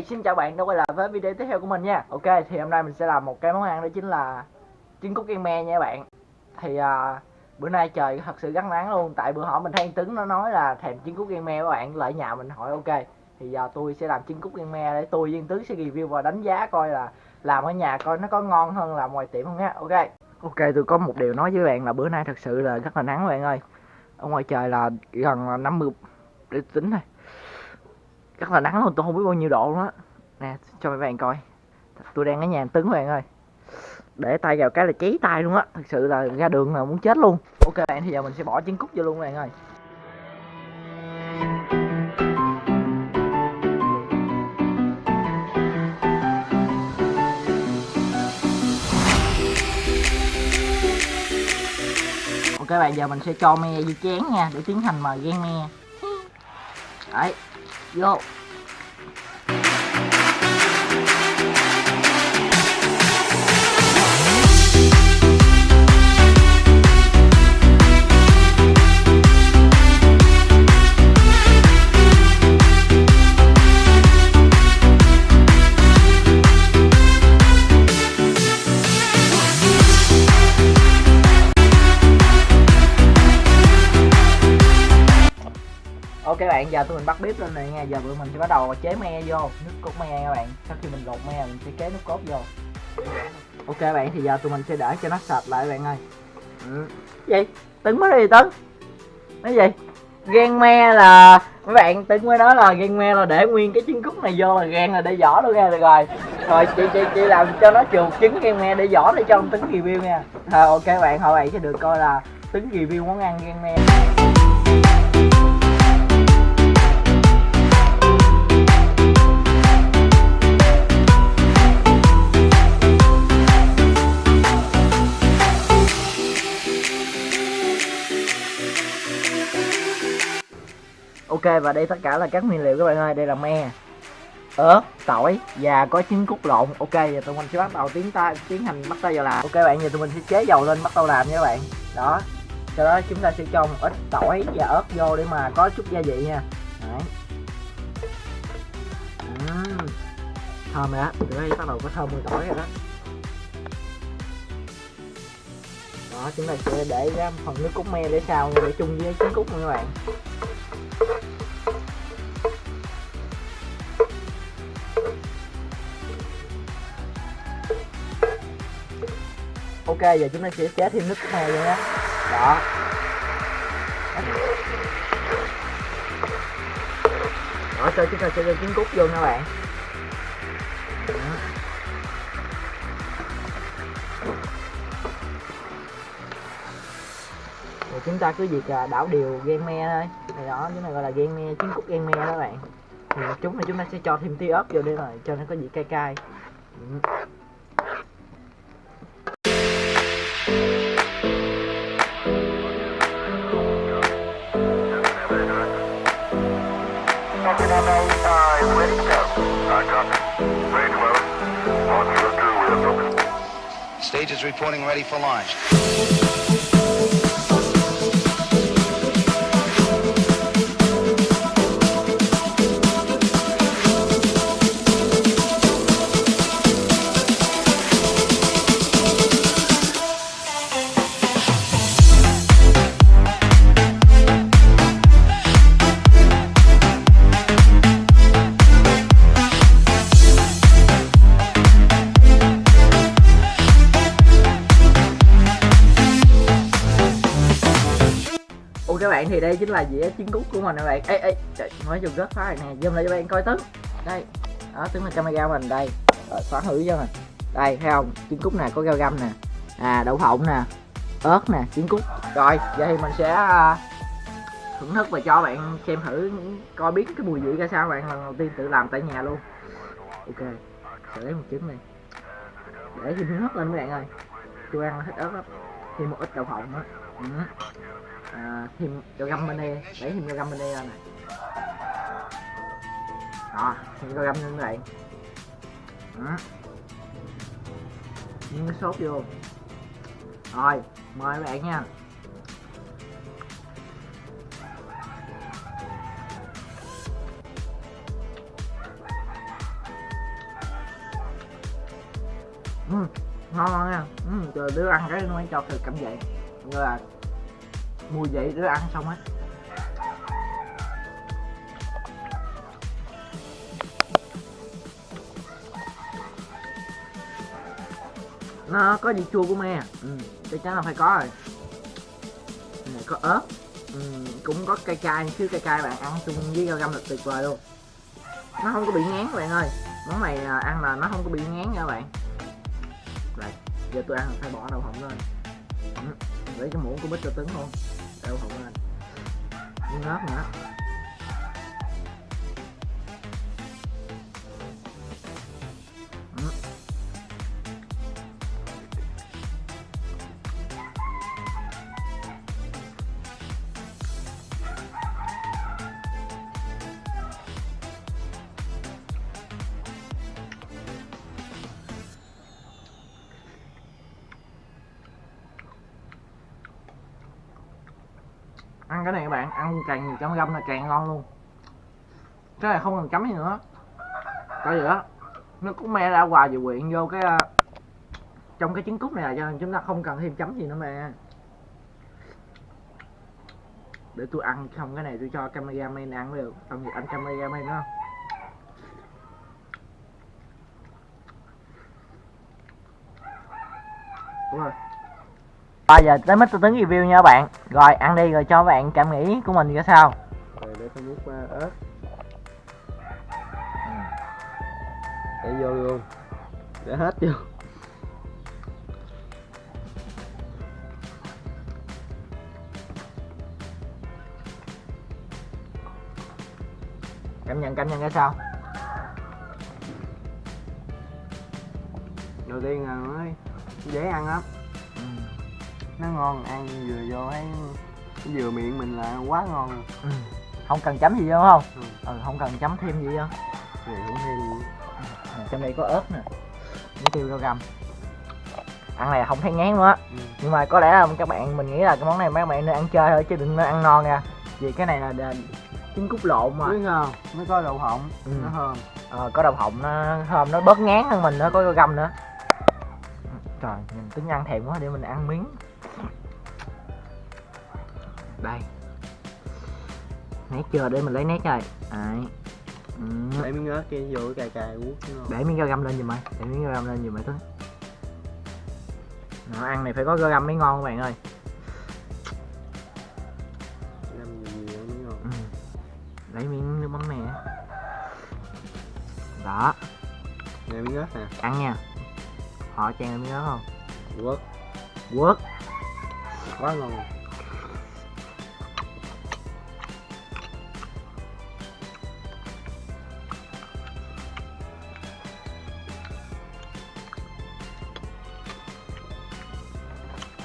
xin chào bạn đã quay lại với video tiếp theo của mình nha. Ok, thì hôm nay mình sẽ làm một cái món ăn đó chính là trứng cút kiên me nha bạn. Thì à, bữa nay trời thật sự gắt nắng luôn Tại bữa hỏi mình thấy anh Tứng nó nói là thèm trứng cút kiên me các bạn Lại nhà mình hỏi ok Thì giờ tôi sẽ làm trứng cút kiên me để tôi với anh Tứng sẽ review và đánh giá coi là Làm ở nhà coi nó có ngon hơn là ngoài tiệm không nha. Ok. Ok, tôi có một điều nói với bạn là bữa nay thật sự là rất là nắng bạn ơi. Ở ngoài trời là gần 50 để tính thôi chắc là nắng luôn tôi không biết bao nhiêu độ luôn á. Nè, cho mấy bạn coi. Tôi đang ở nhà tứng bạn ơi. Để tay vào cái là cháy tay luôn á. Thật sự là ra đường là muốn chết luôn. Ok bạn, thì giờ mình sẽ bỏ trứng cút vô luôn bạn ơi. Ok bạn, giờ mình sẽ cho me vô chén nha, để tiến hành mà ghen me. Đấy vô giờ tụi mình bắt bếp lên này nha. Giờ tụi mình sẽ bắt đầu chế me vô. Nước cốt me các bạn. Sau khi mình lột me mình sẽ chế nước cốt vô. Ok bạn thì giờ tụi mình sẽ để cho nó sạch lại bạn ơi. Ừ. gì? Tấn mới đi tấn. Nói gì? Gan me là mấy bạn tấn mới nói là gan me là để nguyên cái trứng cút này vô là gan là để vỏ luôn nha. Được rồi. Rồi chị chị chị làm cho nó chuột trứng gan me để vỏ để cho ông tấn review nha. Rồi ok bạn. Hồi bạn sẽ được coi là tấn review món ăn gan me ok, và đây tất cả là các nguyên liệu các bạn ơi. Đây là me, ớt, tỏi và có trứng cút lộn. Ok, giờ tụi mình sẽ bắt đầu tiến ta tiến hành bắt tay vào làm. Ok bạn, giờ tụi mình sẽ chế dầu lên bắt đầu làm nha các bạn. Đó, sau đó chúng ta sẽ cho một ít tỏi và ớt vô để mà có chút gia vị nha. Đấy. Uhm. thơm rồi đó. Đây bắt đầu có thơm mùi tỏi rồi đó. Đó, chúng ta sẽ để ra phần nước cốt me để sau để chung với trứng cút nha các bạn. Ok giờ chúng ta sẽ chế thêm nước này me đó, đó. Đó sau chúng ta sẽ cho trứng cút vô nha bạn. Đó. Rồi chúng ta cứ việc à, đảo đều gan me thôi. Này đó cái này gọi là gan me trứng cút gan me đó bạn. Thì chúng này chúng ta sẽ cho thêm tí ớt vô đây rồi cho nó có vị cay cay. Ừ. Stage is reporting ready for launch. Các bạn, thì đây chính là dĩa trứng cút của mình các bạn. Ê ê, trời nói chung rất phá này nè. Zoom lại cho bạn coi tứ. Đây, đó tướng là camera mình, đây. Rồi phá thử cho mình. Đây, thấy không? Trứng cút nè, có rau găm nè. À đậu phộng nè. Ớt nè trứng cút rồi giờ thì mình sẽ à, thưởng thức và cho bạn xem thử, coi biết cái mùi vị ra sao bạn. Lần đầu tiên tự làm tại nhà luôn. Ok sẽ lấy một trứng này để thêm nước lên các bạn ơi. Tôi ăn thích ớt lắm. Thêm một ít đậu phộng nữa. Ừ à, thêm cho găm bên đây. Đẩy thêm cho găm bên đây ra này. Đó thêm cho găm lên đây đó. những cái sốt vô. Rồi mời các bạn nha. Ừ, ngon nha. Ừ, trời đứa ăn cái nó cho thịt cảm vậy rồi mua mùi vị đứa ăn xong á nó có vị chua của me à? ừ, chắc chắn là phải có rồi. Này có ớt. Ừ, cũng có cay cay chứ cay cay bạn ăn chung với rau găm là tuyệt vời luôn. Nó không có bị ngán các bạn ơi. Món này à, ăn là nó không có bị ngán nha các bạn. Rồi giờ tôi ăn là phải bỏ đậu hồng lên. Ừ, Lấy cái muỗng của bít cho tấn luôn đậu phộng lên với ớt nữa. Ăn cái này các bạn, ăn càng nhiều chấm găm là càng ngon luôn. Cái này không cần chấm gì nữa. Coi vì đó nó cũng me ra hoài về quyện vô cái à, trong cái trứng cút này cho nên chúng ta không cần thêm chấm gì nữa mà. Để tôi ăn xong cái này tôi cho cameraman ăn mới được. Xong ăn anh cameraman nữa Đúng rồi. Bây giờ tới Mr. Tuấn review nha các bạn. Rồi ăn đi rồi cho các bạn cảm nghĩ của mình ra sao. Rồi để tôi múc uh, ớt. Để vô luôn. Để hết vô. Cảm nhận cảm nhận ra sao? Đầu tiên là nó dễ ăn lắm. ừ. Nó ngon ăn vừa vô thấy vừa miệng mình là quá ngon. Ừ. Không cần chấm gì đâu không? Ừ. Ừ không cần chấm thêm gì đâu Rồi cũng thêm. Ừ, Trong đây có ớt nè Với tiêu rau găm. Ăn này không thấy ngán nữa ừ. Nhưng mà có lẽ là các bạn mình nghĩ là cái món này mấy bạn nên ăn chơi thôi chứ đừng nên ăn non nha. Vì cái này là đền trứng cút lộn mà. Biết không? Nó có đậu phộng Ừ. nó thơm. Ờ, có đậu phộng nó thơm nó bớt ngán hơn mình nó có rau găm nữa. Trời nhìn tính ăn thèm quá để mình ăn miếng đây. Nét chưa để mình lấy nét rồi đấy. Ừ. để miếng ớt kia vô cái cài cài ngon để miếng rau găm lên giùm mày để miếng rau găm lên giùm mày tuấn nó ăn này phải có rau găm mới ngon các bạn ơi. Ừ. lấy miếng nước mắm nè. Đó. Nè miếng ớt nè ăn nha. Họ chan miếng đó không? Quất. Quất. Quá ngon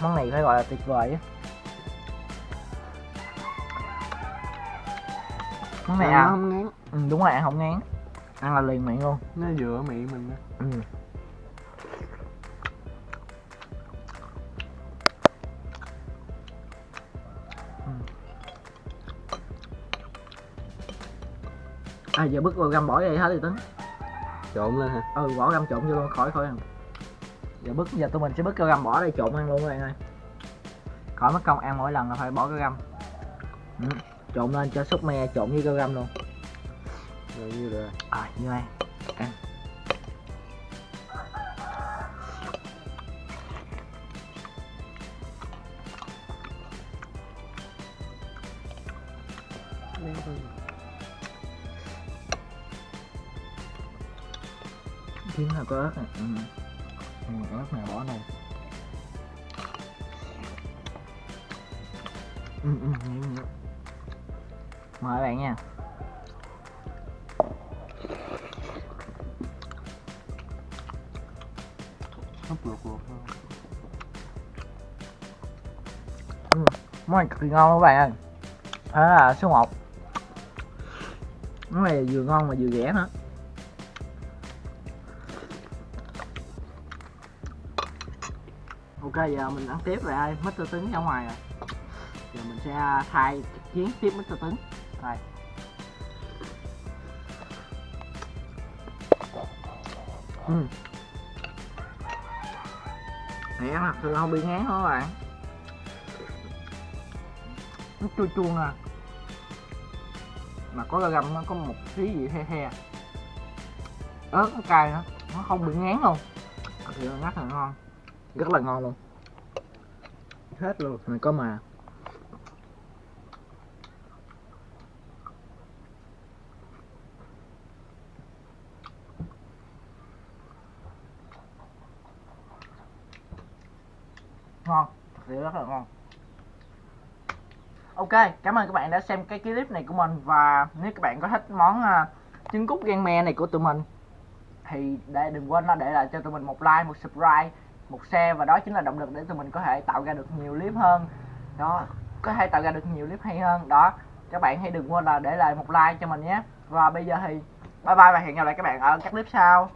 món này phải gọi là tuyệt vời á. Món này Ăn ăn. không ngán. Ừ, đúng rồi ăn không ngán. Ăn là liền miệng luôn. Nó vừa miệng mình đó. ừ. À giờ bứt vào găm bỏ vậy hết rồi tính. Trộn lên hả? Ừ bỏ găm trộn vô luôn khỏi khỏi ăn giờ bứt giờ tụi mình sẽ bứt cái găm bỏ đây trộn ăn luôn các bạn ơi. Khỏi mất công ăn mỗi lần là phải bỏ cái găm ừ. trộn lên cho súp me trộn với cái găm luôn. Rồi như rồi à như này ăn. Kiếm là có ớt này. Ừ. ừ ớt này bỏ này. Ừ ừ nhiều nhiều mời bạn nha. Hấp luộc luộc thôi món này cực kỳ ngon các bạn ơi. Đó là số 1 món này vừa ngon mà vừa rẻ nữa ok, giờ mình ăn tiếp rồi, ai? Mr. Tấn ra ngoài rồi. Giờ mình sẽ à, thay chiến tiếp Mr. Tấn rồi. Ừ. này ăn thật sự không bị ngán hả các bạn. Nó chua chua nè. Mà có la nó có một tí gì the the ớt nó cay nữa. Nó không bị ngán luôn. Thì sự là ngon. Rất là ngon luôn hết luôn mình có mà. Ngon thật sự rất là ngon. Ok cảm ơn các bạn đã xem cái clip này của mình và nếu các bạn có thích món uh, trứng cút gan me này của tụi mình thì để đừng quên là để lại cho tụi mình một like một subscribe một xe và đó chính là động lực để tụi mình có thể tạo ra được nhiều clip hơn. Đó, có thể tạo ra được nhiều clip hay hơn. Đó, các bạn hãy đừng quên là để lại một like cho mình nhé. Và bây giờ thì bye bye và hẹn gặp lại các bạn ở các clip sau.